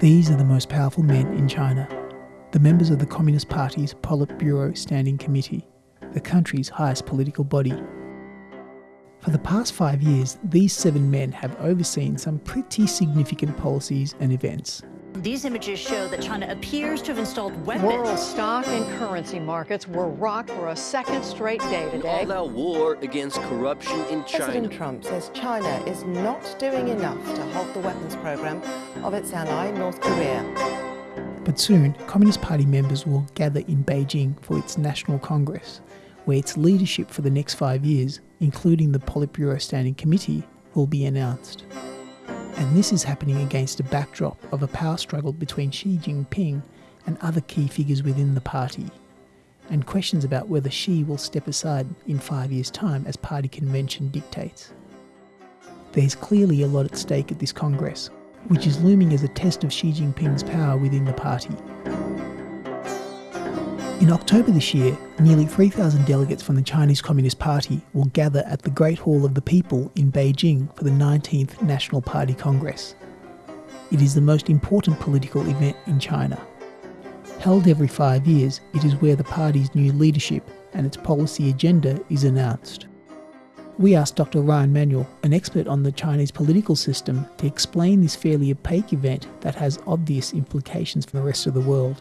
These are the most powerful men in China, the members of the Communist Party's Politburo Standing Committee, the country's highest political body. For the past five years, these seven men have overseen some pretty significant policies and events. These images show that China appears to have installed weapons. World stock and currency markets were rocked for a second straight day today. All out war against corruption in China. President Trump says China is not doing enough to halt the weapons program of its ally, North Korea. But soon, Communist Party members will gather in Beijing for its National Congress, where its leadership for the next five years, including the Politburo Standing Committee, will be announced and this is happening against a backdrop of a power struggle between Xi Jinping and other key figures within the party, and questions about whether Xi will step aside in five years' time as party convention dictates. There's clearly a lot at stake at this Congress, which is looming as a test of Xi Jinping's power within the party. In October this year, nearly 3,000 delegates from the Chinese Communist Party will gather at the Great Hall of the People in Beijing for the 19th National Party Congress. It is the most important political event in China. Held every five years, it is where the party's new leadership and its policy agenda is announced. We asked Dr. Ryan Manuel, an expert on the Chinese political system, to explain this fairly opaque event that has obvious implications for the rest of the world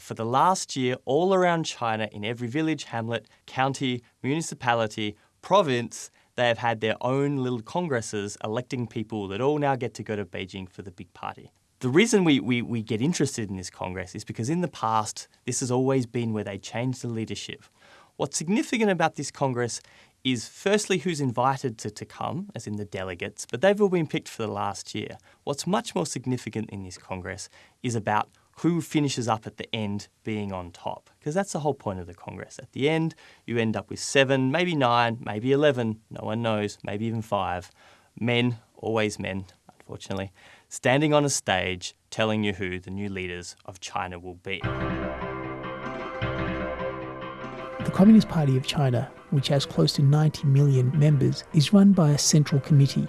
for the last year all around China in every village, hamlet, county, municipality, province, they have had their own little congresses electing people that all now get to go to Beijing for the big party. The reason we, we, we get interested in this Congress is because in the past, this has always been where they change the leadership. What's significant about this Congress is firstly who's invited to, to come, as in the delegates, but they've all been picked for the last year. What's much more significant in this Congress is about who finishes up at the end being on top. Because that's the whole point of the Congress. At the end, you end up with seven, maybe nine, maybe 11, no one knows, maybe even five men, always men, unfortunately, standing on a stage telling you who the new leaders of China will be. The Communist Party of China, which has close to 90 million members, is run by a central committee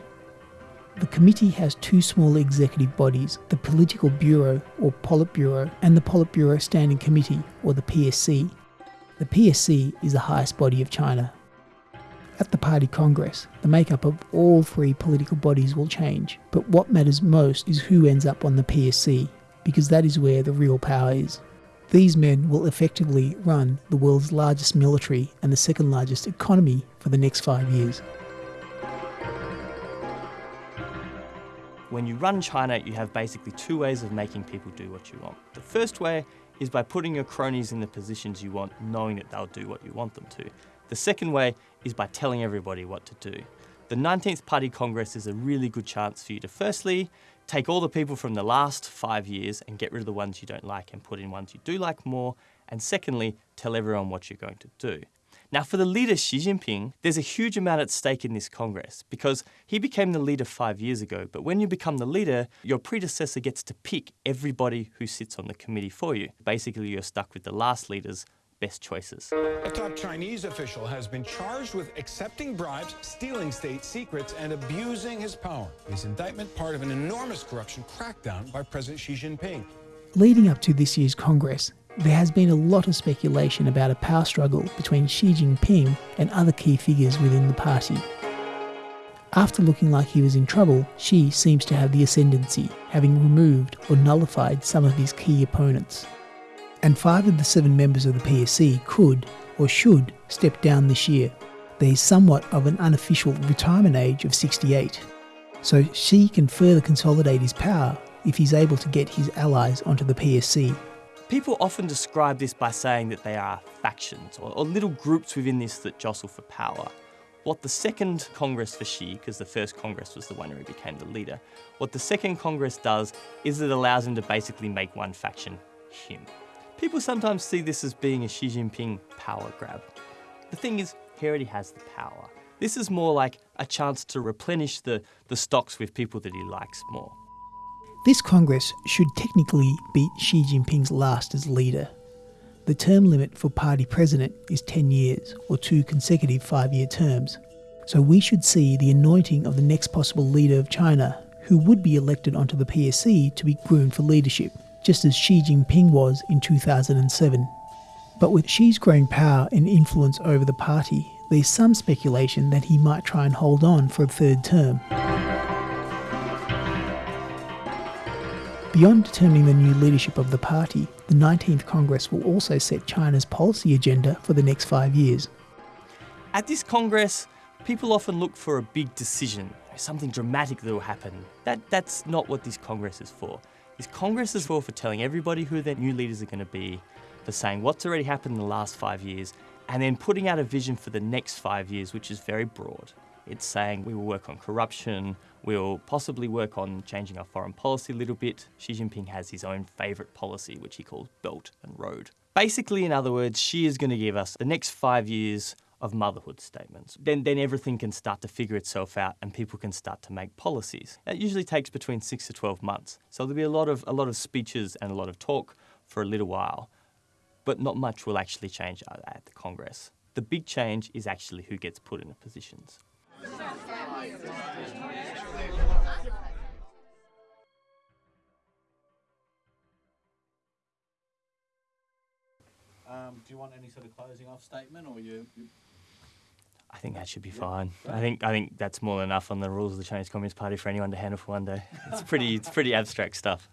the committee has two small executive bodies, the Political Bureau or Politburo and the Politburo Standing Committee or the PSC. The PSC is the highest body of China. At the party congress, the makeup of all three political bodies will change, but what matters most is who ends up on the PSC, because that is where the real power is. These men will effectively run the world's largest military and the second largest economy for the next five years. When you run China, you have basically two ways of making people do what you want. The first way is by putting your cronies in the positions you want, knowing that they'll do what you want them to. The second way is by telling everybody what to do. The 19th Party Congress is a really good chance for you to firstly take all the people from the last five years and get rid of the ones you don't like and put in ones you do like more, and secondly, tell everyone what you're going to do. Now, for the leader Xi Jinping, there's a huge amount at stake in this Congress because he became the leader five years ago. But when you become the leader, your predecessor gets to pick everybody who sits on the committee for you. Basically, you're stuck with the last leader's best choices. A top Chinese official has been charged with accepting bribes, stealing state secrets, and abusing his power. His indictment part of an enormous corruption crackdown by President Xi Jinping. Leading up to this year's Congress, there has been a lot of speculation about a power struggle between Xi Jinping and other key figures within the party. After looking like he was in trouble, Xi seems to have the ascendancy, having removed or nullified some of his key opponents. And five of the seven members of the PSC could, or should, step down this year. There is somewhat of an unofficial retirement age of 68. So Xi can further consolidate his power if he's able to get his allies onto the PSC. People often describe this by saying that they are factions or, or little groups within this that jostle for power. What the second Congress for Xi, because the first Congress was the one where he became the leader, what the second Congress does is it allows him to basically make one faction him. People sometimes see this as being a Xi Jinping power grab. The thing is, he already has the power. This is more like a chance to replenish the, the stocks with people that he likes more. This Congress should technically be Xi Jinping's last as leader. The term limit for party president is 10 years, or two consecutive five year terms. So we should see the anointing of the next possible leader of China who would be elected onto the PSC to be groomed for leadership, just as Xi Jinping was in 2007. But with Xi's growing power and influence over the party, there's some speculation that he might try and hold on for a third term. Beyond determining the new leadership of the party, the 19th Congress will also set China's policy agenda for the next five years. At this Congress, people often look for a big decision, something dramatic that will happen. That, that's not what this Congress is for. This Congress is for, for telling everybody who their new leaders are going to be, for saying what's already happened in the last five years, and then putting out a vision for the next five years, which is very broad. It's saying we will work on corruption, we'll possibly work on changing our foreign policy a little bit. Xi Jinping has his own favourite policy, which he calls Belt and Road. Basically, in other words, Xi is going to give us the next five years of motherhood statements. Then, then everything can start to figure itself out and people can start to make policies. It usually takes between six to 12 months. So there'll be a lot of, a lot of speeches and a lot of talk for a little while, but not much will actually change uh, at the Congress. The big change is actually who gets put in the positions. Um, do you want any sort of closing off statement, or you? you I think that should be fine. I think I think that's more than enough on the rules of the Chinese Communist Party for anyone to handle for one day. It's pretty it's pretty abstract stuff.